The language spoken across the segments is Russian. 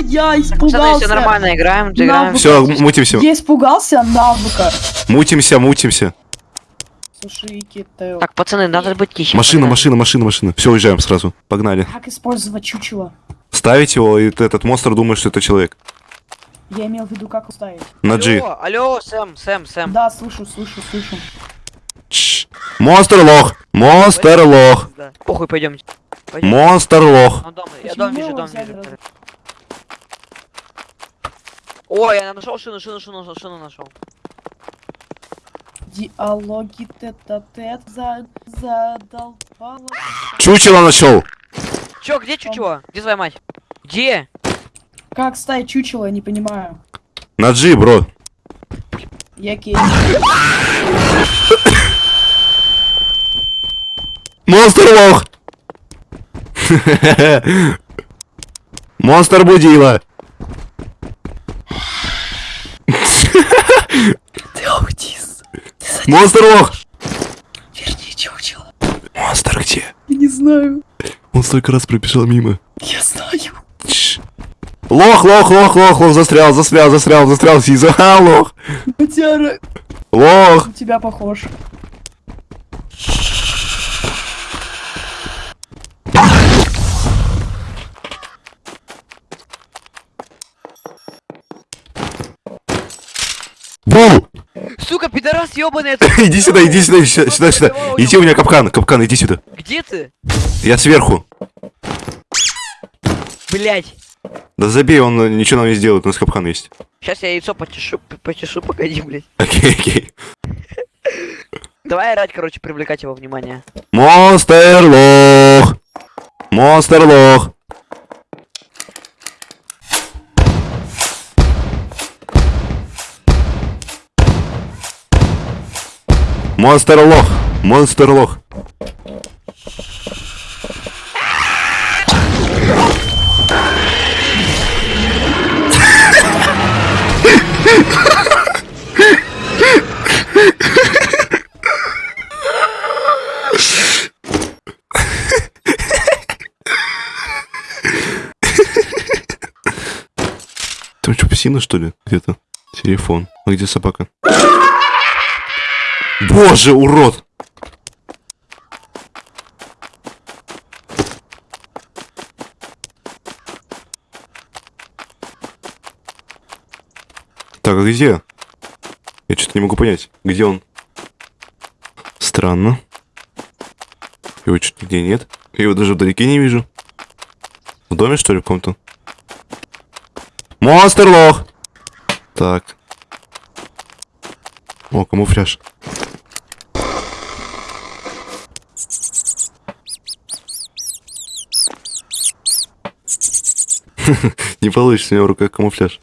я Пацаны, все испугался. нормально, играем, играем. Все, мутимся. Я испугался навыка. Мутимся, мутимся. Слушай, Китео, Так, пацаны, надо быть тише. Машина, машина, машина, машина. Все, уезжаем сразу. Погнали. как использовать чучело? Ставить его, и этот монстр думает, что это человек. Я имел в виду, как уставить. На G. Алло, алло, Сэм, Сэм, Сэм. Да, слышу, слышу, слышу. Чш. Монстр лох. Монстр лох. Да. Похуй. Пойдем. Монстр лох. Ну, дом, я дом вижу, дом вижу. Ой, я нашел шину, шину, шину, шину нашел. Диалоги тет-а-тет за... задолбало. Чучело нашел. Чё, где чучело? Где твоя мать? Где? Как ставить чучело, я не понимаю. На G, бро. Я кей. Монстр лох. Монстр будила. Ты аутист. Монстр лох. Верни чучело. Монстр где? Я не знаю. Он столько раз пробежал мимо. Я знаю. Чш. Лох, лох, лох, лох, лох, застрял, застрял, застрял, застрял, Сиза, а, лох, Котяра, лох. у тебя похож. Бу! Сука, пидорас ебаный, Иди сюда, иди сюда, сюда, сюда, сюда. Иди у меня капкан, капкан, иди сюда. где ты? Я сверху. Блять. Да забей, он ничего нам не сделает, у нас капкан есть. Сейчас я яйцо потешу, п- потешу, погоди, блять. Окей, окей. Давай орать, короче, привлекать его внимание. Монстр лох. Монстр лох. Монстр лох. Монстр лох. Там что, псина, что ли? Где-то? Телефон. А где собака? Боже, урод! Так, а где? Я что-то не могу понять. Где он? Странно. Его что-то нигде нет. Я его даже вдалеке не вижу. В доме, что ли, в каком-то? Монстр лох! Так. О, камуфляж. Не получится, у него в руках камуфляж.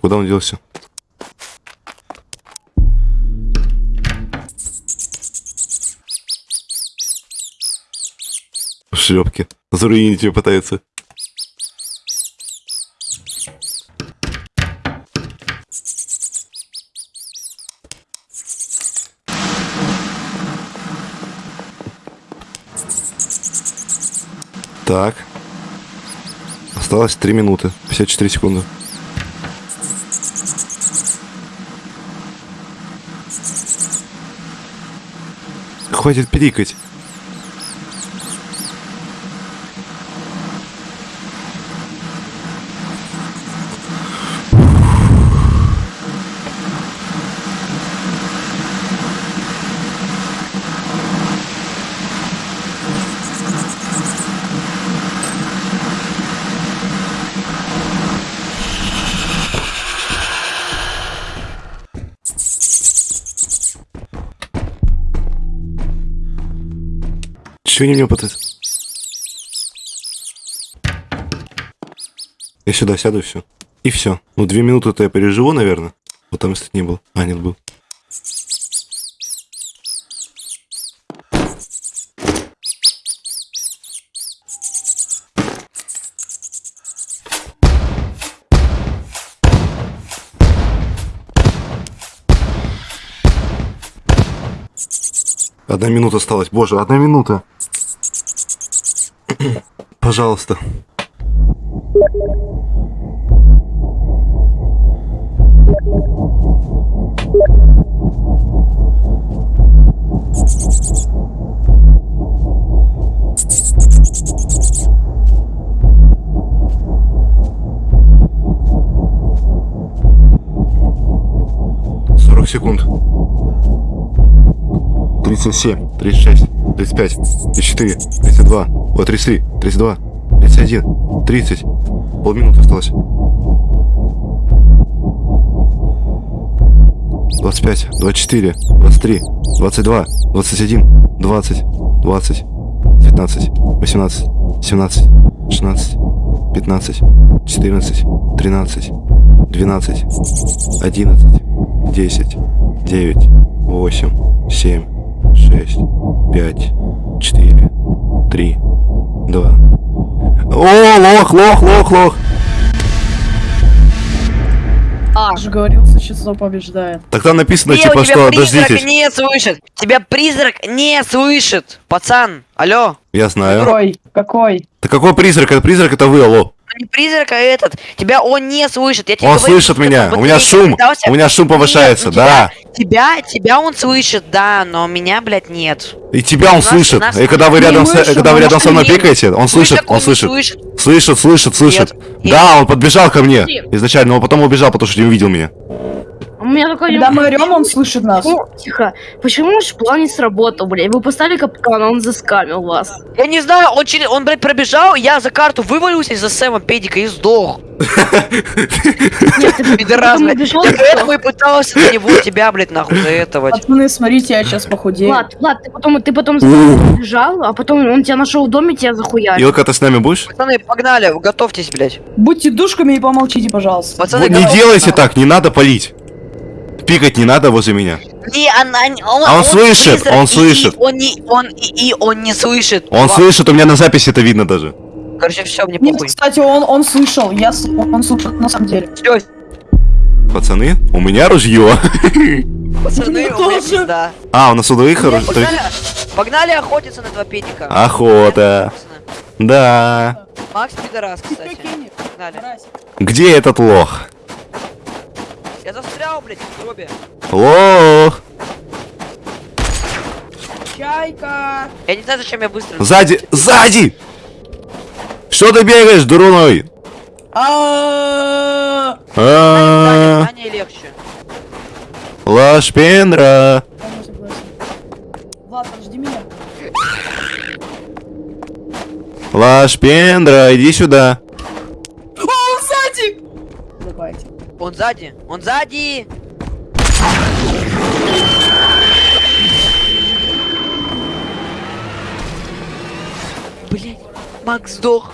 Куда он делся? В шлепке. Заруинить ее пытается. Так. Осталось 3 минуты. 54 секунды. Хватит пиликать. Не мне пытаться? Я сюда сяду и все. И все. Ну, две минуты-то я переживу, наверное. Вот там, если не был. А, нет, был. Одна минута осталась. Боже, одна минута. Пожалуйста. Секунд. 37, 36, 35, 34, 32, о, 33, 32, 31, 30. Полминуты осталось. 25, 24, 23, 22, 21, 20, 20, 19, 18, 17, 16, 15, 14, 13, 12, 11, 10, 9, 8, 7, шесть, пять, четыре, три, два. О, лох, лох, лох, лох. Же говорил, существо побеждает. Так там написано, Где типа, что призрак дождитесь. не слышит? Тебя призрак не слышит. Пацан, алло. Я знаю. Какой? Какой? Да какой призрак? Это призрак, это вы, алло. Ну, Не призрак, а этот. Тебя он не слышит. Я тебе Он говорю, слышит меня. У меня шум. питался. У меня шум повышается, Нет, ну да. Тебя, тебя он слышит, да, но меня, блядь, нет. И тебя он Нас- слышит. нас- И когда вы Не рядом, с- слышу, когда вы рядом со мной может, пикаете, он слышит, он не слышит. слышит. Слышит, слышит, слышит. Нет. Да, он подбежал ко мне изначально, но потом убежал, потому что не увидел меня. У меня такой... Когда мы орем, он слышит нас. Ну, тихо. Почему наш план не сработал, блядь? Вы поставили капкан, а он заскамил вас. Я не знаю, он, через, он, блядь, пробежал, я за карту вывалился из-за Сэма Педика и сдох. Нет, ты Пидорас, блядь. поэтому и пытался на него тебя, блядь, нахуй заэтовать. Пацаны, смотрите, я сейчас похудею. Влад, Влад, ты потом, ты потом бежал, а потом он тебя нашел в доме, тебя захуярил. Илка, ты с нами будешь? Пацаны, погнали, готовьтесь, блядь. Будьте душками и помолчите, пожалуйста. Пацаны, не делайте так, не надо палить. Пикать не надо возле меня. Не, она, он, А он слышит, призрак, он слышит. И, он не, он и, и он не слышит. Он Ва- слышит, у меня на записи это видно даже. Короче, все, мне Нет, похуй. кстати, он, он слышал. Я, с- он слышит на самом деле. Все, Пацаны, у меня ружье. пацаны, у меня пизда. А, у нас у двоих оружие. Погнали, погнали охотиться на два педика. Охота. Да. Макс пидорас, кстати. Погнали. Где этот лох? Застрял, блядь, в гробе. Лох. Чайка! Я не знаю, зачем я быстро... Сзади, сзади! Что ты бегаешь, дуруной? А, А, легче. Лаш Пендра. Влад, подожди меня. Лаш Пендра, иди сюда. Он сзади, он сзади! Блять, Макс сдох.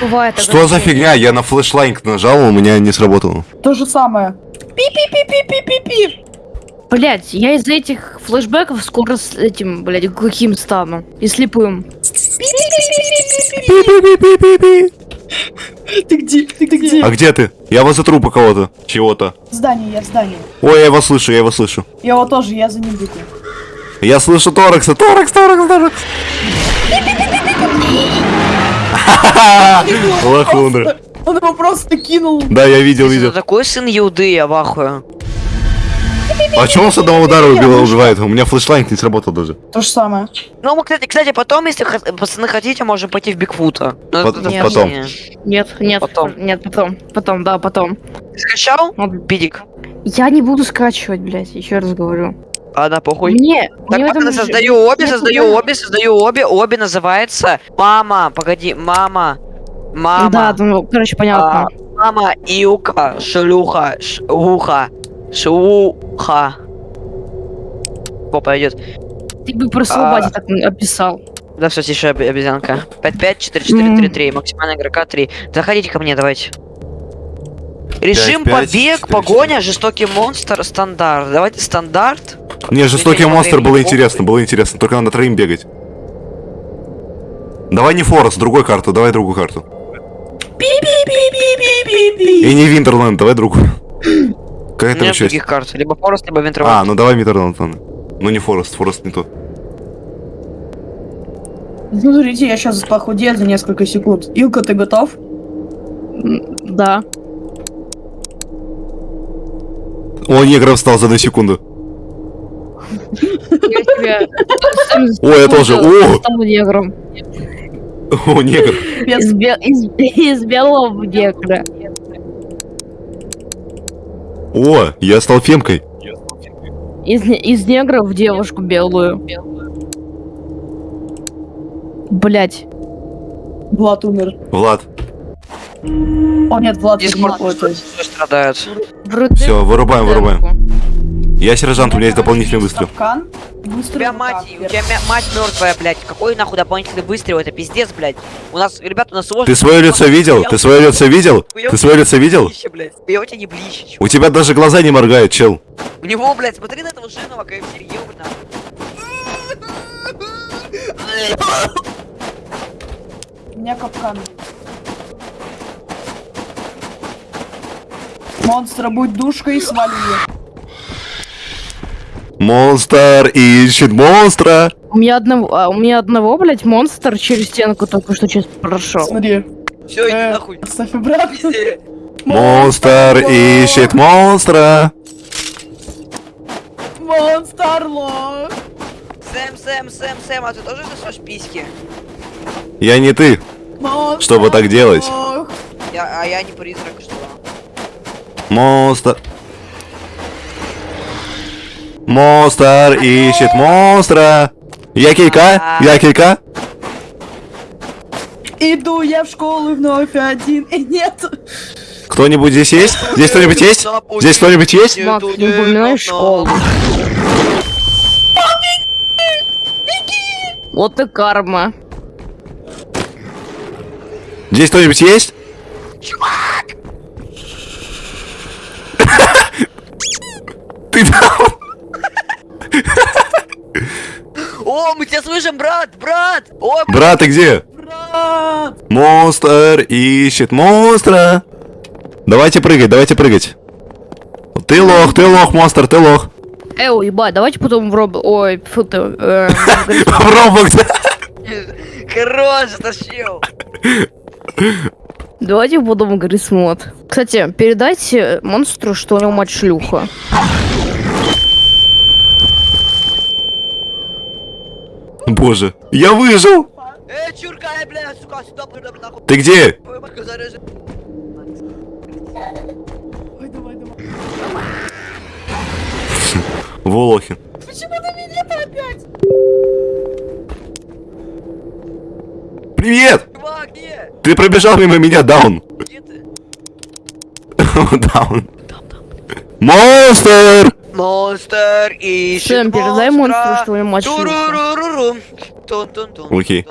Бывает. Что за фигня? Я на флешлайн нажал, у меня не сработало. То же самое. Пи-пи-пи-пи-пи-пи-пи. Блять, я из этих флешбеков скоро с этим, блядь, глухим стану. И слепым. Ты где? Ты где? А где ты? Я возле трупа кого-то. Чего-то. Здание, я в здании. Ой, я его слышу, я его слышу. Я его тоже, я за ним бегу. Я слышу Торакса, Торакс, Торакс, Торакс. Лохундра. Он его просто кинул. Да, я видел, видел. такой сын Юды, я вахую. А чего он с одного удара убил, убивает? У меня флешлайн не сработал даже. То же самое. Ну, мы, кстати, кстати, потом, если пацаны хотите, можем пойти в Бигфута. Ну, Нет. потом. не- Нет, нет, Потом. нет, потом. Потом, да, потом. Ты скачал? Вот. Пидик. Я не буду скачивать, блядь, еще раз говорю. Ладно, похуй. Мне, Так, мне же- создаю обе, создаю обе, создаю обе. Обе называется Мама, погоди, мама. Мама. Да, ну, короче, понятно. А, мама, Илка, шлюха, шуха, шуха. О, пойдет. Ты бы про а. Слободе так описал. Да, все, тише, обе- обезьянка. 5-5, 4-4-3-3, максимальная игрока 3. Заходите ко мне, давайте. Режим 5-5, побег, 4-4. погоня, жестокий монстр, стандарт. Давайте стандарт. Не, жестокий монстр было интересно, было интересно. Только надо троим бегать. Давай не Форест, другой карту, давай другую карту. И не Винтерленд, давай другую. Какая там есть? других карт. Либо Форест, либо А, Винтервальд. ну давай Митернатон. Ну не Форест, Форест не тот. Ну, смотрите, я сейчас похудею за несколько секунд. Илка, ты готов? Да. О, негров встал за одну секунду. Я тебя... О, я тоже. О! Стал негром. О, негр. Из, бе- из, из белого в негра. О, я стал фемкой. Из, из негра в девушку белую. Блять. Влад умер. Влад. О, нет, Влад Дискорд страдает. Все, вырубаем, вырубаем. Я сержант, у меня есть дополнительный выстрел. Капкан. У тебя мать, у тебя мать мертвая, блядь. Какой нахуй дополнительный выстрел? Это пиздец, блядь. У нас, ребята, у нас сложно. Ты свое лицо видел? Ты свое лицо видел? Ты свое лицо видел? У тебя не блище, чувак. У тебя даже глаза не моргают, чел. У него, блядь, смотри на этого жирного КФС, ёбана. У меня капкан. Монстра, будь душкой и свали ее. Монстр ищет монстра. У меня одного, а, у меня одного, блять, монстр через стенку только что сейчас прошел. Смотри. Все, иди Э, нахуй. Оставь обратно. Монстр ищет монстра. Монстр лох. Сэм, Сэм, Сэм, Сэм, а ты тоже засешь письки? Я не ты. Монстр Чтобы так делать. Я, а я не призрак, что? Монстр. Монстр ищет монстра. Я килька? Я килька? Иду я в школу вновь один. И нет. Кто-нибудь здесь есть? Здесь кто-нибудь есть? Здесь кто-нибудь есть? Макс, не упоминай школу. Вот и карма. Здесь кто-нибудь есть? Ты там? О, мы тебя слышим, брат, брат! О, Брат, ты где? Брат. Монстр ищет монстра. Давайте прыгать, давайте прыгать. Ты лох, ты лох, монстр, ты лох. Эй, ебать, давайте потом в роб... Ой, фу ты. э, В Роблокс. хорош, затащил. Давайте потом Грис мод. Кстати, передайте монстру, что у него мать шлюха. Боже, я выжил. Эй, чурка, эй, бля, сука, сюда, бля, бля, нахуй. Ты где? Волохин. Почему ты меня-то опять? Привет! Ты пробежал мимо меня, даун. Где ты? Даун. Монстр! Монстр ищет Сэм, передай монстру, что у него мать. Окей.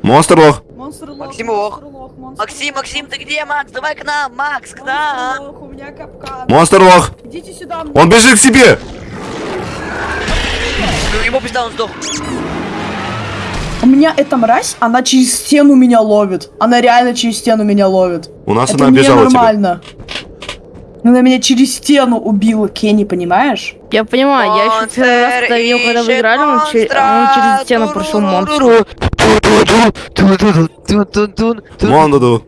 Монстр лох. Монстр лох. Максим лох. монстр лох, монстр Максим, лох. Максим, ты где, Макс? Давай к нам, Макс, к Монстр нам. лох, У меня капкан. Монстр лох. Идите сюда. Он бежит к тебе. Ну, ему пизда, он сдох. У меня эта мразь, она через стену меня ловит. Она реально через стену меня ловит. У нас Это она обижала тебя. Ненормально. Она меня через стену убила, Кенни, понимаешь? Я понимаю, я еще первый раз когда видел, когда вы играли, он, че- он через стену прошел монстр. Мондаду.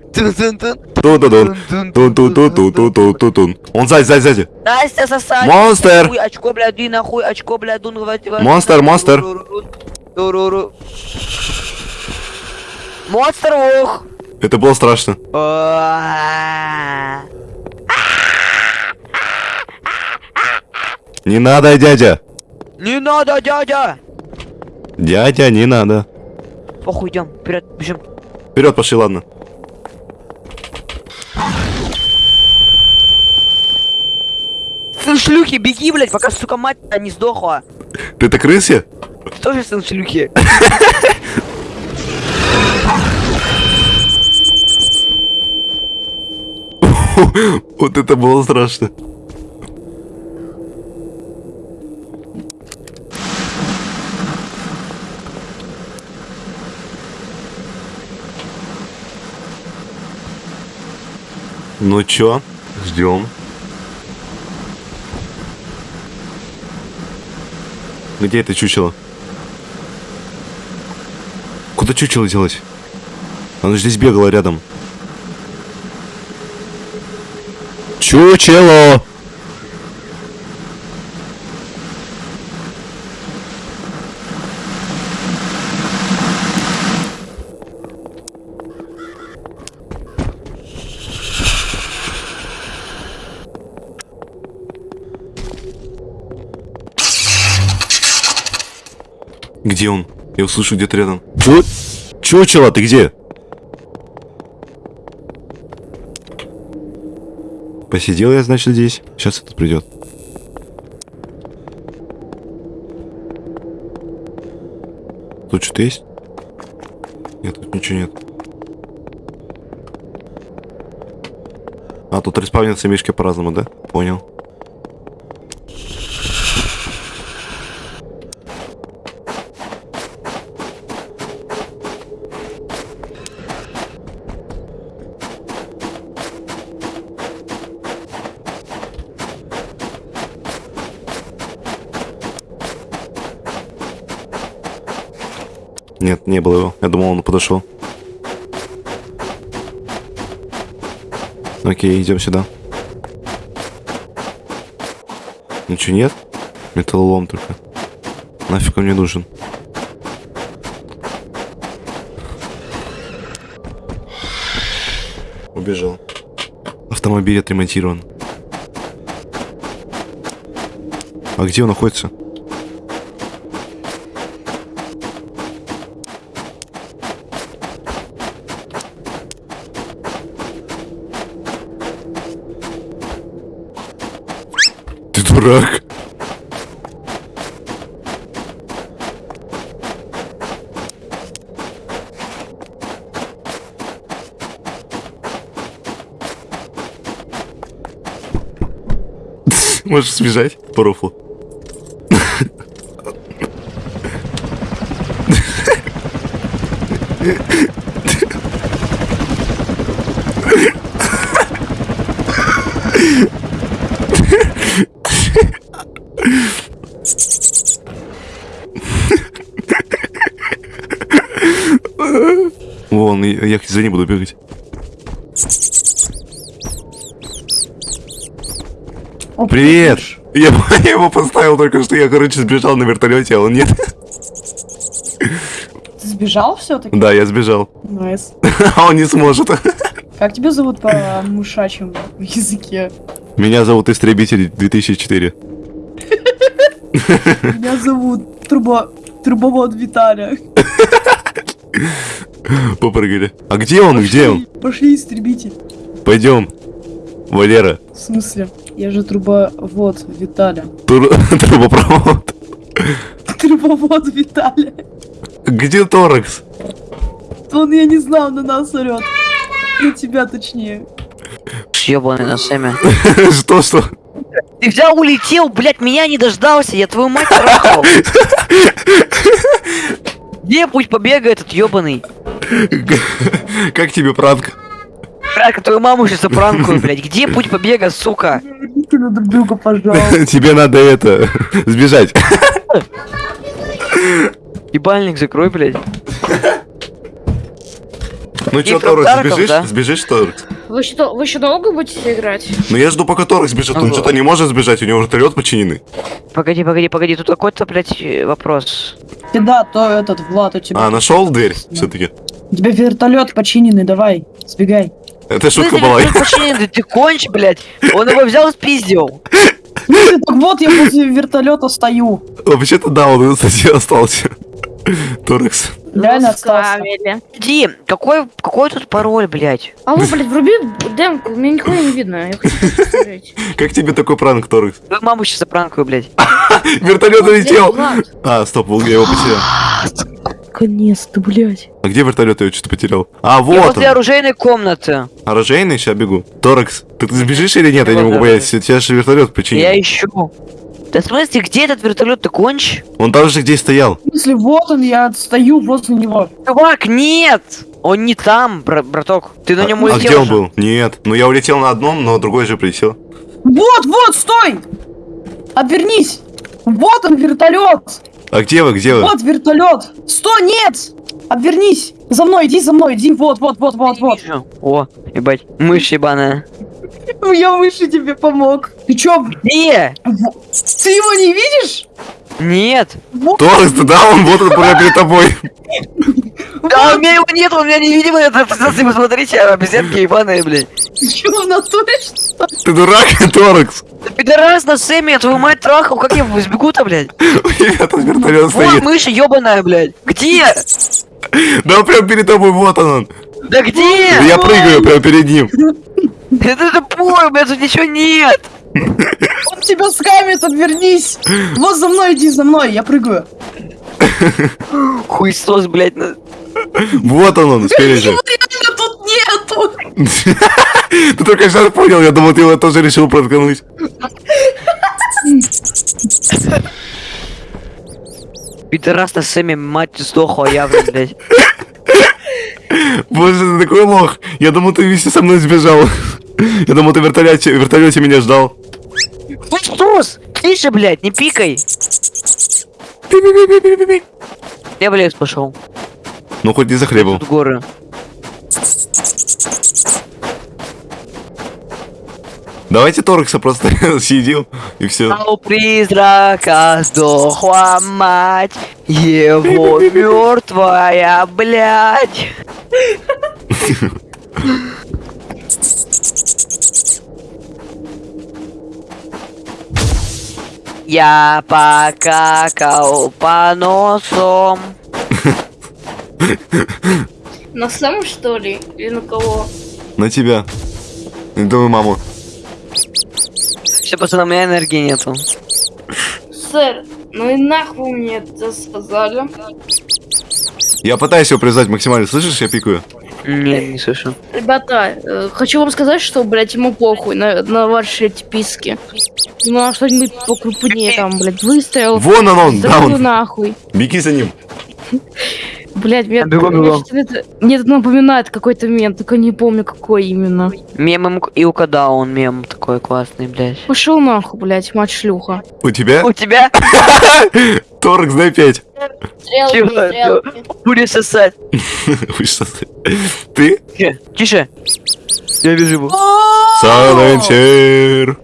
Он сзади, сзади, сзади. Настя сосать. Монстр. Хуй, очко, бля, ди нахуй, очко, бля, дун, давай, давай. Монстр, монстр. Монстр, ох. Это было страшно. Не надо, дядя. Не надо, дядя. Дядя, не надо. Похуй, идем, вперед, бежим. Вперед пошли, ладно. Сын шлюхи, беги, блядь, пока, сука, мать не сдохла. Ты это крысе? Ты тоже сын шлюхи. Вот это было страшно. Ну чё? Ждем. Где это чучело? Куда чучело делать? Оно здесь бегало рядом. Чучело! Где он? Я услышу где-то рядом. Чу... Чучело, ты где? Посидел я, значит, здесь. Сейчас этот придет. Тут что-то есть? Нет, тут ничего нет. А, тут респавнятся мишки по-разному, да? Понял. Подошел. Окей, идем сюда. Ничего нет? Металлолом только. Нафиг он мне нужен? Убежал. Автомобиль отремонтирован. А где он находится? Дурак. Можешь сбежать по рофлу? Я за ней буду бегать. О, Привет! Я, я его поставил только что, я, короче, сбежал на вертолете, а он нет. Ты сбежал все-таки? Да, я сбежал. Nice. А он не сможет. Как тебя зовут по мушачьему языке? Меня зовут Истребитель 2004. Меня зовут Трубо... Трубовод Виталя. Попрыгали. А где он? Где он? Пошли, истребитель. Пойдем. Валера. В смысле? Я же трубовод Виталя. Тур... Трубопровод. Трубовод Виталя. Где Торекс? Он, я не знал, на нас орет. На тебя точнее. Съебанный на семя. Что, что? Ты взял, улетел, блядь, меня не дождался, я твою мать трахал. Где пусть побегает этот ёбаный? Как тебе пранк? Братка, твою маму сейчас запранкую, блядь. Где путь побега, сука? Верните на друг друга, пожалуйста. Тебе надо это... Сбежать. Ебальник закрой, блядь. Ну чё, Торекс, сбежишь? да? Сбежишь, Торекс? Вы что, вы еще долго будете играть? Ну я жду, пока Торекс сбежит. Он Ага. что-то не может сбежать, у него вертолет починенный. Погоди, погоди, погоди, тут какой-то, блядь, вопрос. Да, то этот, Влад, у тебя. А, нашел дверь все-таки? У тебя вертолет починенный, давай, сбегай. Это шутка была. починенный, ты конч, блядь. Он его взял и спиздил. Ну так вот я возле вертолета стою. Вообще-то да, он, кстати, остался. Торекс. Реально остался. Заставили. Ди, какой, какой тут пароль, блядь? Алло, блядь, вруби демку, мне нихуя не видно. Я хочу посмотреть. Как тебе такой пранк, Торекс? Твою маму сейчас запранкую, блядь. Вертолет! Влад, А, стоп, я его потерял. Наконец-то, блядь. А где вертолет? Я что-то потерял. А, Я вот возле он. оружейной комнаты. Оружейный, сейчас бегу. Торекс, ты, ты сбежишь или нет? Я не Вот, могу понять. Тебя же вертолет починил. Я ищу. Да в смысле, где этот вертолет, ты конч? Он там же где стоял. В смысле, вот он, я стою возле него. Чувак, нет! Он не там, бра- браток. Ты на нем а улетел. где он уже. был? Нет. Ну я улетел на одном, но другой же прилетел. Вот, вот, стой! Обернись! Вот он, вертолет! А где вы, где вы? Вот вертолет! Стой, нет! Обернись! За мной, иди за мной, иди, вот, вот, вот, вот, вот. О, ебать, мышь ебаная. Я выше тебе помог. Ты чё, Где? ты его не видишь? Нет. Вот, Торрекс, ты да, он вот он прямо перед тобой. Да, у меня его нет, он меня не видит. Это, пацаны, посмотрите, обезьянки ебаные, блядь. чё, в натуре, что? Ты дурак, Торрекс. Да пидорас на Сэмми, я твою мать трахал, как я сбегу-то, блядь? Ребята, вертолет Вот стоит. мышь ебаная, блядь. Где? Да он прям перед тобой, вот он. Да где? Да я прыгаю прямо перед ним. Это тупой, у меня тут ничего нет. Он тебя скамит, отвернись! Вот за мной, иди за мной, я прыгаю. Хуйсос, блядь. на- Вот он, он, спереди. Его тут нету! Ты только сейчас понял, я думал, ты его тоже решил проткнуть. Пидорас на Сэмми, мать сдохла явно, блядь. Боже, ты такой лох. Я думал, ты вместе со мной сбежал. Я думал, ты в вертолете, в вертолете меня ждал. Хуйсос! Тише, блядь, не пикай. Я в лес пошел. Ну, хоть не захлебал. Тут горы. Давайте Торекса просто съедим, и все. А у призрака сдохла мать, его мертвая, блядь. Я покакал по носом. На Сэм, что ли? Или на кого? На тебя. И твою маму. Все, пацаны, у меня энергии нету. Сэр, ну и нахуй мне это сказали. Я пытаюсь его привязать максимально. Слышишь, я пикаю? Не, не слышу. Ребята, э, хочу вам сказать, что, блядь, ему похуй на, на ваши эти писки. Ну, а что-нибудь покрупнее там, блядь, выставил. Вон он, он, да, Здорово он. нахуй. Беги за ним. Блядь, мне, бегом. что-то это, мне это напоминает какой-то мем, только не помню какой именно. Мем и угадал он мем такой классный, блядь. Пошел нахуй, блядь, мать шлюха. У тебя? У тебя? Торекс, дай пять. Будешь сосать. Что, Ты? Тише, Тише. Я вижу его. Сайленсер.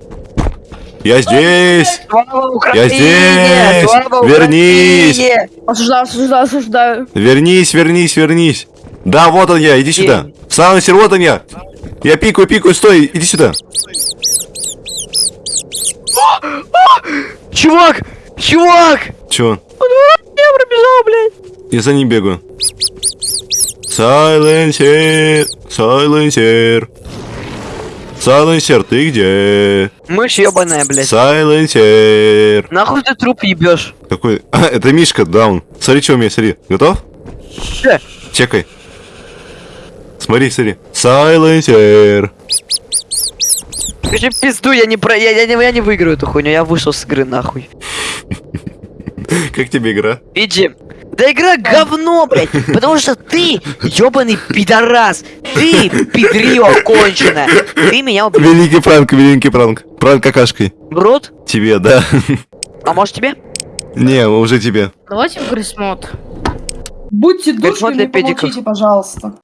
Я здесь. Слава Я здесь! Слава Вернись! Осуждаю, осуждаю, осуждаю. Вернись, вернись, вернись. Да, вот он я, иди сюда. Сайленсер, вот он я. Я пикаю, пикаю, стой, иди сюда. Чувак! Чувак! Чё? Я пробежал, блядь. Я за ним бегаю. Сайленсер, сайленсер. Сайленсер, ты где? Мышь ебаная, блядь. Сайленсер. Нахуй ты труп ебешь? Какой? А, это Мишка, даун. Смотри, что у меня, смотри. Готов? Че? Чекай. Смотри, смотри. Сайленсер. Скажи пизду, я не про... Я, я, не, я не выиграю эту хуйню, я вышел с игры нахуй. Как тебе игра? Иди. Да игра говно, блядь, потому что ты ебаный пидорас. Ты пидрио конченая. Ты меня убил. Великий пранк, великий пранк. Пранк какашкой. В рот? Тебе, да. А может тебе? Не, уже тебе. Давайте в грисмод. Будьте душками, помолчите, пожалуйста.